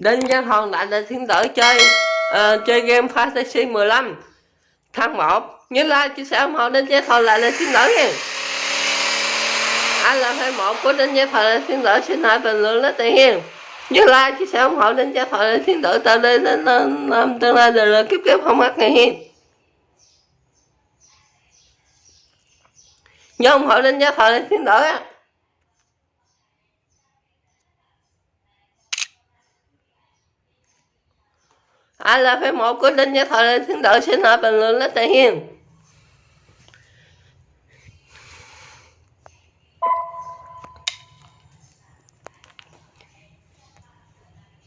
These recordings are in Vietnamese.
Đinh Văn Hòn lại là thiên tử chơi uh, chơi game Fantasy 15 tháng 1 nhớ like chia sẻ ủng hộ Đinh Văn Hòn lại là thiên tử nha. Ai là fan một của Đinh Văn Hòn là thiên tử xin hãy bình luận lấy tiền hiền nhớ like chia sẻ ủng hộ Đinh Văn Hòn là thiên tử từ đây đến năm tương lai đời đời kiếp kiếp không mất ngày hiền nhớ ủng hộ Đinh Văn Hòn là thiên tử á. Ai là phép một của đinh nhất thời thiên đội xin hỏi bình luận lấy tiền hiền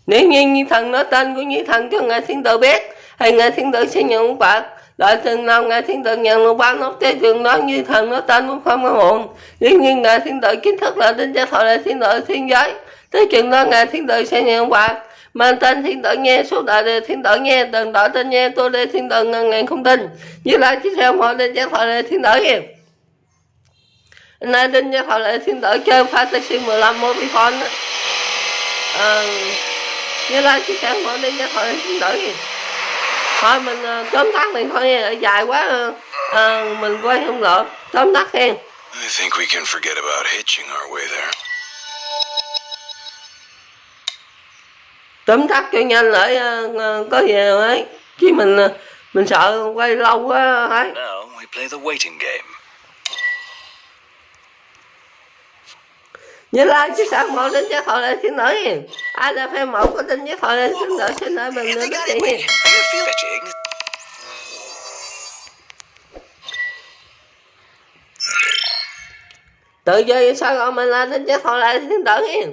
nếu như như thần nói tên của như thần cho ngài thiên tử biết, thì ngài thiên tử sẽ nhận ông Phật đợi từng nào ngài thiên tử nhận lục bao nốt tế trường đó như thần nói tên cũng không có hồn. nếu như ngài thiên tử kiến thức là đinh gia thọ là thiên tử thiên giới, tới trường đó ngài thiên tử sẽ nhận ông Phật mang tên thiên tử nghe số đại đề thiên tử nghe từng đổi tên nghe tôi đề thiên tử ngàn ngàn không tin như là chiếc theo mọi đề giác thoại đề thiên tử nghe. Nay đinh giác thoại đề thiên tử chơi fantasy 15 mô bị mobile à, như là chiếc theo mọi đề giác thoại đề thiên tử nghe. Thôi mình uh, tóm tắt mình thôi nghe dài quá uh, mình quay không được. Tóm tắt nghe I think we can forget about hitching our way there. Tóm tắt cho nhanh lại uh, có gì ấy chứ mình uh, mình sợ quay lâu quá ấy Now we play the waiting game. nhớ like chứ sao một đến chắc họ lại xin lỗi ai là fan một có tin chắc họ lại xin lỗi xin lỗi mình nữa They đó got chị it. Wait, I gotta feel fetching. tự chơi sao gọi mình là đến chắc họ lại xin lỗi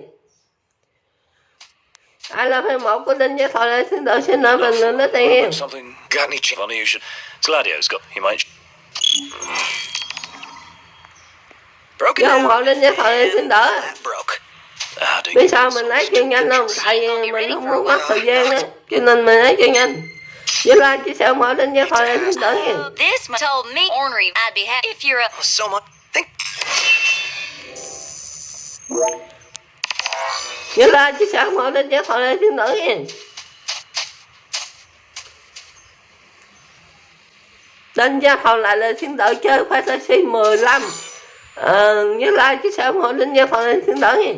ai là fan một có tin chắc họ lại xin lỗi xin lỗi mình nữa đó chị Something got any ch- Funny you should. Gladio's got. He might. Broken không down. họ đến chắc họ lại xin lỗi biết sao mình lấy chưa nhanh không tại vì mình không muốn mất thời gian đó cho nên mình lấy chưa nhanh với like họ lại xin lỗi Oh, this told me ornery I'd be happy if you're a Oh, so much. Chứ nhớ chứ sao mở đến chắc họ chứ xin lỗi đánh giá họ lại là xin lỗi chơi fantasy 15 ờ, nhớ like chứ sao mở đến chắc phòng lại xin lỗi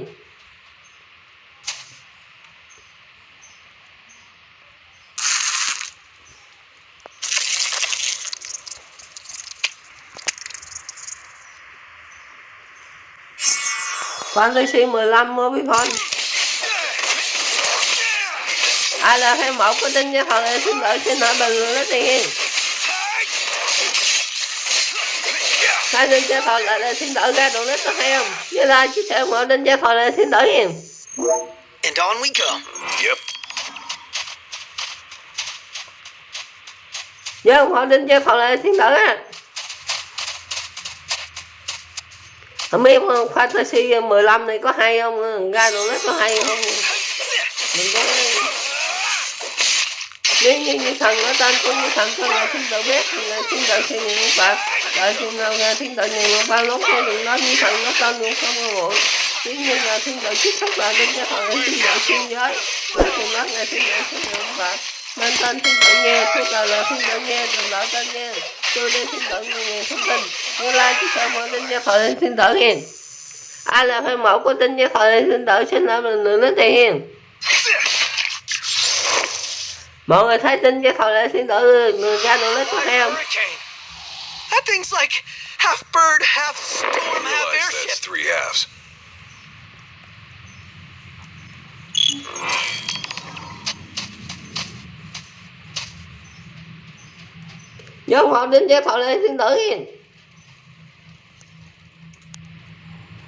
Fantasy 15 Mobile Phone Ai là fan một của tin cho họ xin lỗi xin lỗi bình luận lấy tiền Hai tin cho lại là xin lỗi ra đồ nít có hay không? Như là chia sẻ một tin cho họ lại xin lỗi em And on we go. Yep. Nhớ không họ tin cho họ lại xin lỗi á. Không biết Fantasy 15 này có hay không? Ra đồ nít có hay không? Mình có nếu như như thần ở tên của như thần cho ngài thiên tự biết ngài thiên tự sẽ niệm phật đợi khi nào ngài thiên tự niệm một ba lúc thôi đừng nói như thần nó tên cũng không có muộn nếu như ngài thiên tự chích xuất là đến cho thần thiên tự xuyên giới đợi chừng nói ngài thiên tự sẽ niệm phật nên tên thiên tự nghe suốt là lời thiên tự nghe đừng lỡ tên nghe tôi đi thiên tự nghe nghe thông tin như lai chứ sao mọi tin cho thần thiên tự nghe ai là phải mẫu của tin cho thần thiên tự xin lỗi mình nữa nói tiền mọi người thấy tin cái thôi lại xin lỗi người ra đồ lấy có hay không Hurricane. That thing's like half bird, half storm, half airship. that's three halves. nhớ họ đến cái thôi lại xin lỗi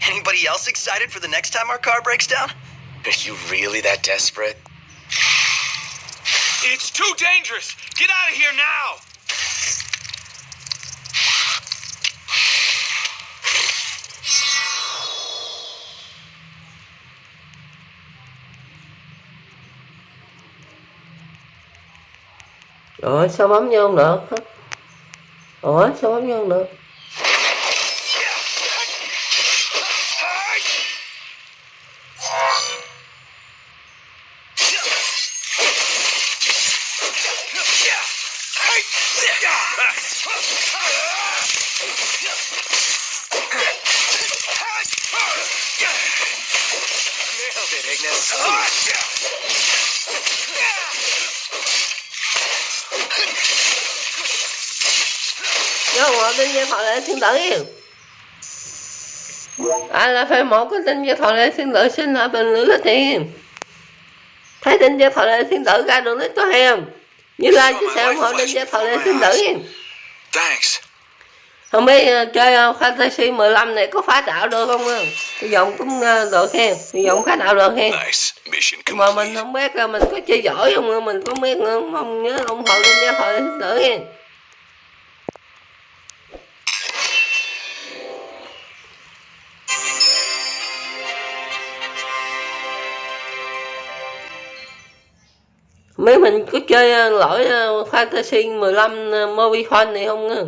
Anybody else excited for the next time our car breaks down? Are you really that desperate? It's too dangerous! Get out of here now! Ủa sao bấm vô không được Ủa sao bấm vô không được Nailed it, Ignis. do tin như thọ lệ thiên tử yêu ai là phải một cái tin như thọ lệ thiên tử xin lại bình luận lấy tiền thấy tin như thọ lệ thiên tử ra được nít có hay không như lai chia sẻ ủng hộ tin như thọ lệ thiên tử Thanks. không biết ờ, chơi fantasy 15 này có phá đạo được không uh? hy vọng cũng uh, được hen. Hy vọng phá đạo được. Mission mà mình không biết là mình có chơi giỏi không mình không biết nữa mong nhớ ủng hộ tin như thọ lệ thiên tử mấy mình có chơi ờ, lỗi fantasy 15 ờ, ờ movie fun này không á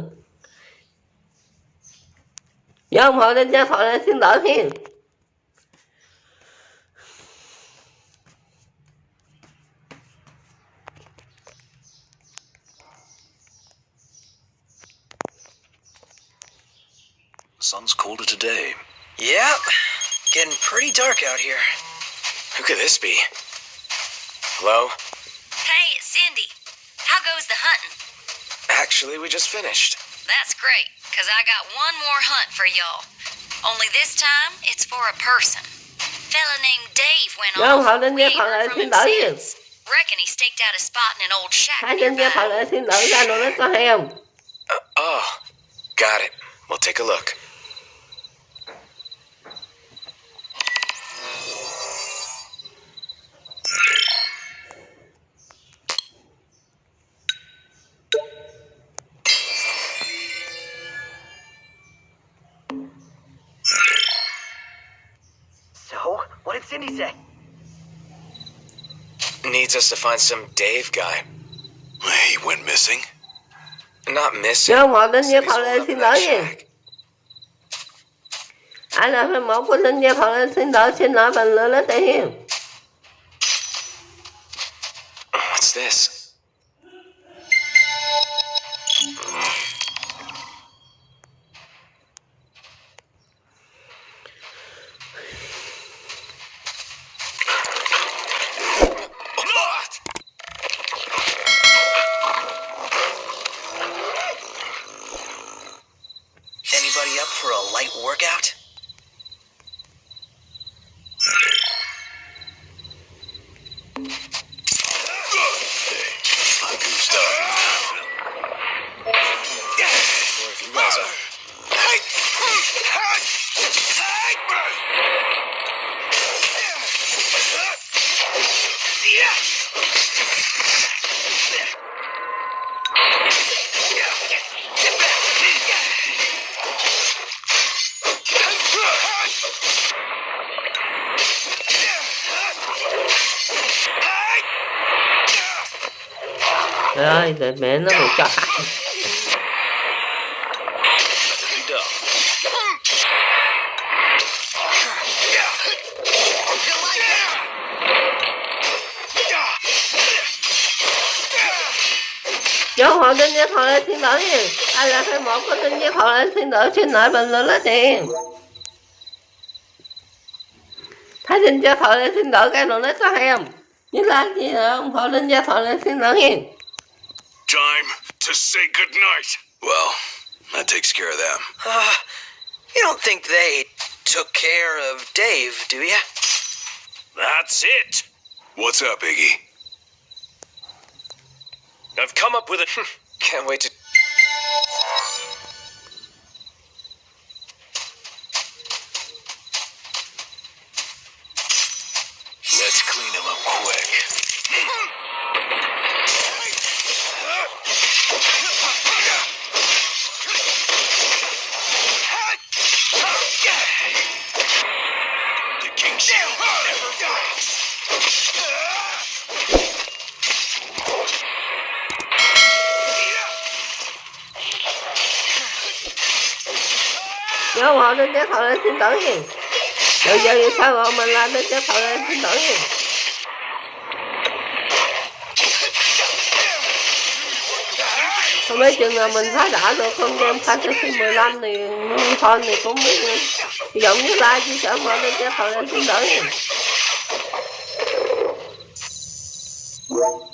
nhớ ông hộ đến giá thoại này xin đỡ hen Sun's colder today. Yep. Getting pretty dark out here. Who could this be? Hello? Hey, it's Cindy. How goes the hunting? Actually, we just finished. That's great, because I got one more hunt for y'all. Only this time, it's for a person. Fella named Dave went nhớ ủng off. hộ đến We gia ain't thoại heard lên from xin him đỡ hen since. Reckon he staked out a spot in an old shack hai trên gia nearby. thoại lên xin đỡ ra đồ lấy có hay không Uh, oh, got it. We'll take a look. Did Cindy say? Needs us to find some Dave guy. He went missing? Not missing. nhớ ủng hộ đến gia Said he's thoại holed lên up xin in đỡ that hen shack. ai là phải một của tin gia thoại lên xin đỡ xin lại bình luận lấy tiền What's this? Ơi, để mẹ nó một cho hại họ kinh tin gia thoại lên thiên tử hen ai là phải một của tin gia thoại lên thiên tử xin lỗi bình luận lấy tiền. Thấy tin gia thoại lên thiên tử cái đồ lấy có hay không? Như là gì là ủng hộ tin gia thoại lên thiên tử hen say goodnight. Well, that takes care of them. Uh, you don't think they took care of Dave, do you? That's it. What's up, Iggy? I've come up with a. Can't wait to. Nhớ không họ đến chết thoại lên xin đỡ hen rồi giờ thì sao rồi mình làm đến chết thoại lên xin đỡ hen không biết chừng nào mình phá đã được không game phá tới khi 15 thì con thì cũng biết giống như like chia sẻ mở đến chết thằng em xin đỡ Well,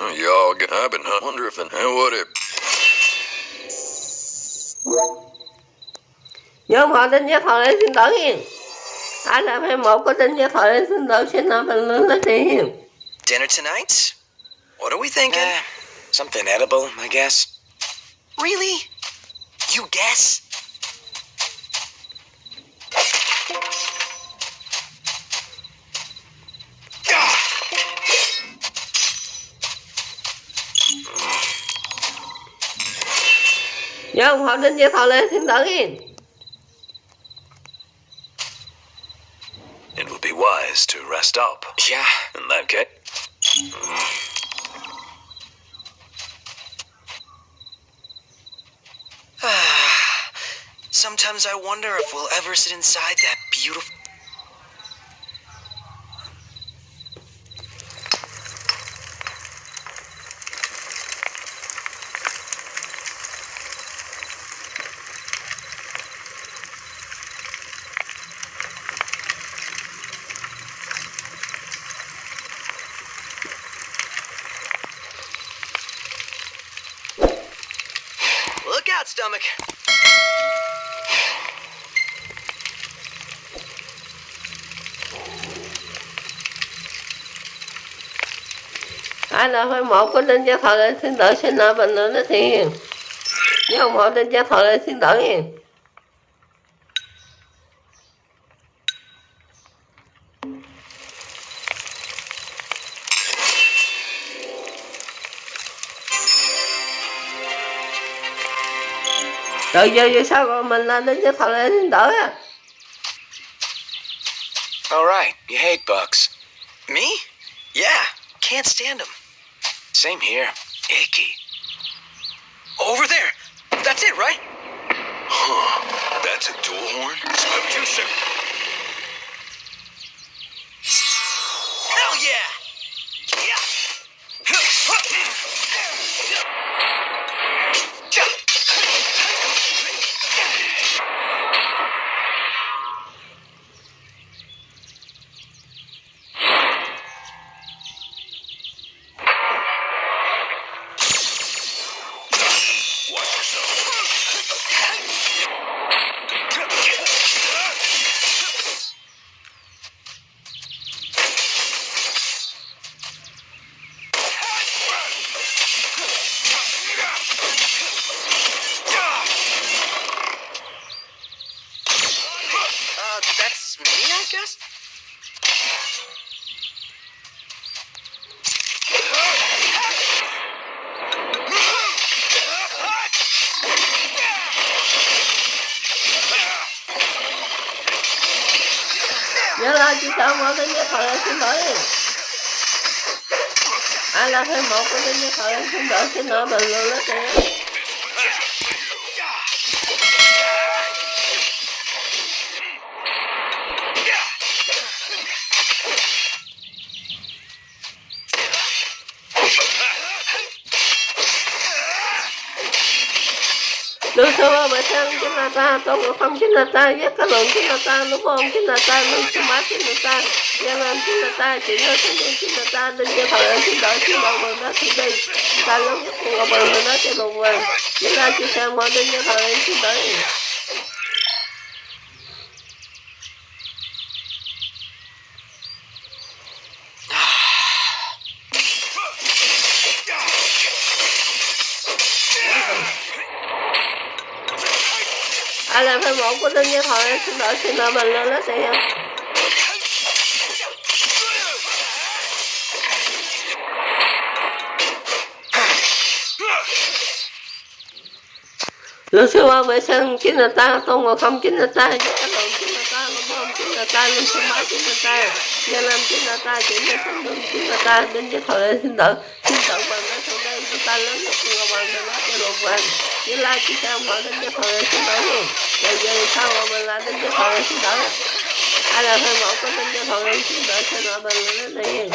Uh, y'all get. I've been I wonder if and what it. nhớ họ tin với thằng em xin đỡ hiền ai là phải một có tin với thằng em xin đỡ xin nào mình lên lấy tiền Dinner tonight? What are we thinking? Eh, something edible, I guess. Really? You guess? Nhớ họ tin với thằng em xin đỡ hiền It would be wise to rest up. Yeah, In that case. Sometimes I wonder if we'll ever sit inside that beautiful. Stomach. ai là phải một có linh gia thọ lên xin lỗi sinh lỗi mình nữa nó thiền nếu không họ linh gia thọ lên, xin lỗi hiền rồi giờ giờ sao còn mình lên đến cho thằng em xin đỡ á all right. You hate bugs. Me? Yeah, can't stand them. Same here. Icky. Over there. That's it, right? Huh. That's a dual horn? Too soon. Hell yeah! Watch thời em xin lỗi ai là thêm một cái tin nhất thời em xin lỗi xin đỡ mình lên lấy tiền Đưa xưa mà sang chính là ta, tôn ngộ không chính là ta, giác cái lượng chính là ta, lúc ôn chính là ta, lưu sư mát chính là ta, gia nam chính là ta, chỉ nói thanh niên chính là ta, linh cho thời ơi xin đợi xin đợi mình đó thì đi, ta lớn nhất cùng ngọc bằng mình đó cho lục vàng, chính là chỉ sang mọi linh cho thời ơi xin đợi ai làm phải một của tin cho thời em xin lỗi xin lỗi mình lên lấy em Luật sư ba vệ sinh chính là ta, tôn ngồi không chính là ta, giác cái lượng chính là ta, lúc không chính là ta, linh sư mát chính là ta, gia nam chính là ta, chỉ là thanh lương chính là ta, đến với thời ơi xin đợi, xin đợi bằng nói sau đây chúng ta lớn nhất ngồi bằng hoàng để nói cho lục vàng, chỉ lai chỉ sao mở đến với thời ơi xin đợi luôn rồi giờ sau mà mình là đến cho thọ xin đỡ ai là hơi một có đến cho thọ xin đỡ cho nó mình là nó đi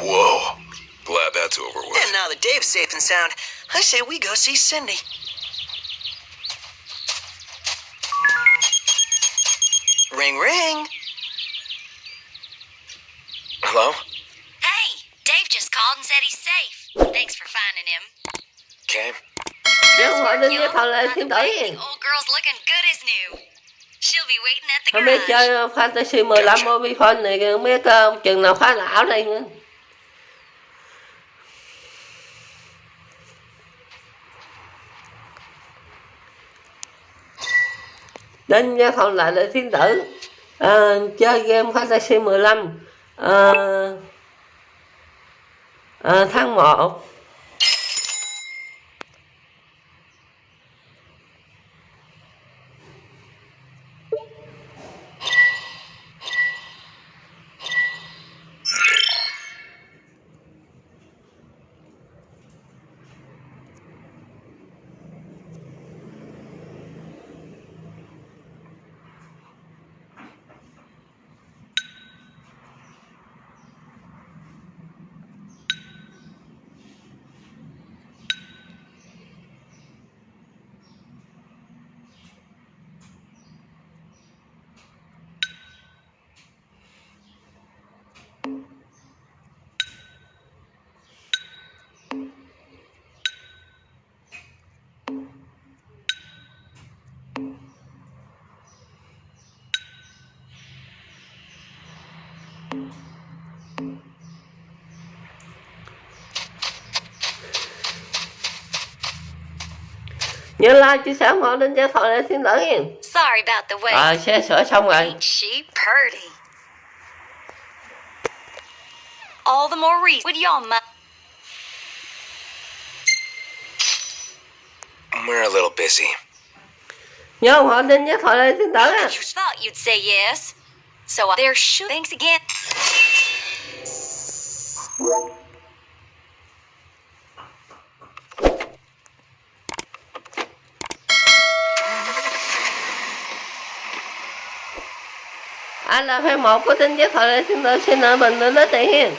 Whoa. Glad that's over with. And now that Dave's safe and sound, I say we go see Cindy. Ring. Hello? Hey, Dave just called and said he's safe. Thanks for finding him. Okay. nếu họ đến cho Yo, thọ lại by xin the old girl's looking good as new. She'll be waiting at the không biết chơi fantasy 15 mobile phone này không biết uh, chừng nào phá não đây nữa đến với còn lại là thiên tử à, chơi game fantasy 15 à, à, tháng 1 nhớ like chia sẻ ủng hộ đến cho thọ lại thiên tử nha Sorry about the wait. à, xe sửa xong rồi Ain't she purty? All the more reason. Would y'all mind? We're a little busy. nhớ ủng hộ đến cho thọ lại thiên tử nha You thought you'd say yes. So uh, there should. Thanks again. Anh là fan một của tin giác thọ lệ thiên tử xin ở bình luận đến tiền hiền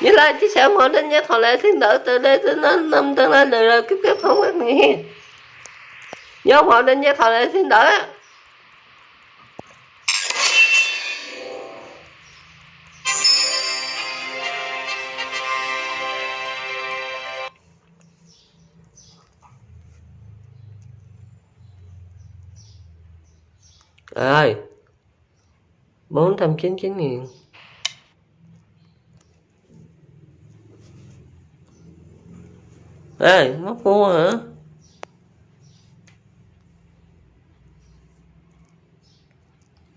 như là chia sẻ ủng hộ tin giác thọ lệ thiên tử từ đây tới đến năm tương lai đời đời kiếp kiếp không biết người hiền nhớ ủng hộ tin giác thọ lệ thiên tử Trời ơi 499 nghìn. Ê, móc mua hả?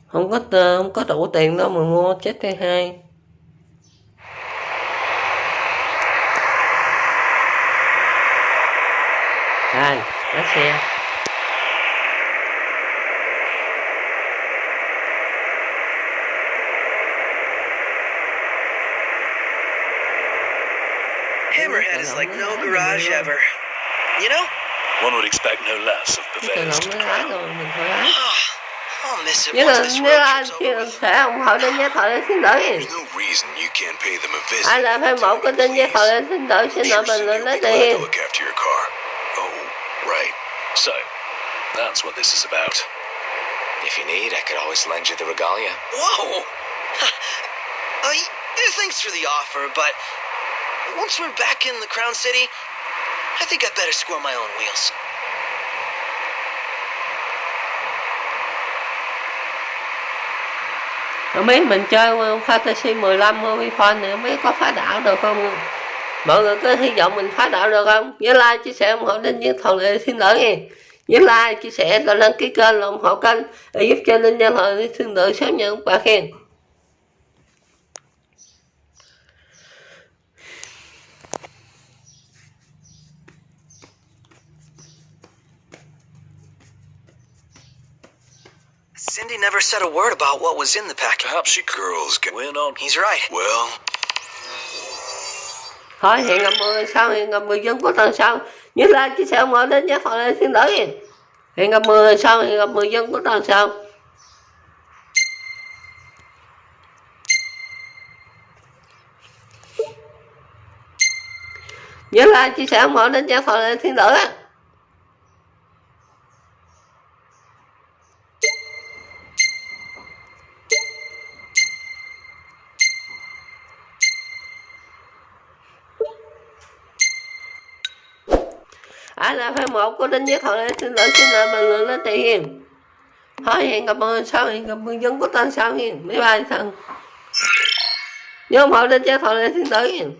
Không có ờ, không có đủ tiền đâu mà mua chết thứ hai. Rồi, lái xe. No garage ever. You know? One would expect no less of tự Purveyor's động to nó lái crown. rồi mình thôi lái I'll miss it Nhớ once là this nếu road trip's over with. sẻ ủng hộ đến giá thọ lên xin lỗi There's no reason you can't pay them a visit. ai là fan một của tin giá thọ lên xin lỗi xin lỗi Sure bình said you'll đến be glad to tiền look after your car. Oh, right. So, that's what this is about. If you need, I could always lend you the regalia. Whoa! uh, thanks for the offer, but once we're back in the Crown City, I think I better square my own wheels. không biết mình chơi fantasy 15 movie phone này không biết có phá đảo được không? Mọi người có hy vọng mình phá đảo được không? Nhớ like, chia sẻ ủng hộ Linh Nhân Thần lệ xin lỗi nha nhớ like, chia sẻ và đăng ký kênh, ủng hộ kênh để giúp cho linh nhân Thần lệ xin lỗi sớm nhận bạn khen. Cindy never said a word about what was in the package. Perhaps she girls get win on. He's right. Well, thôi hẹn gặp mọi người sau hẹn gặp người dân của tuần sau nhớ like chia sẻ mọi đến nhé họ lên xin lỗi hẹn gặp mọi người sau hẹn gặp người dân của tuần sau nhớ like chia sẻ mọi đến nhé họ lên xin lỗi ai là fan một của đánh giết họ lên xin lỗi xin lỗi bình luận lên thể hiền. thôi hẹn gặp mọi người sau hẹn gặp người dân của tuần sau hiền. Bye bye, thân. Nhớ mọi đinh nhất họ lên xin lỗi hiền.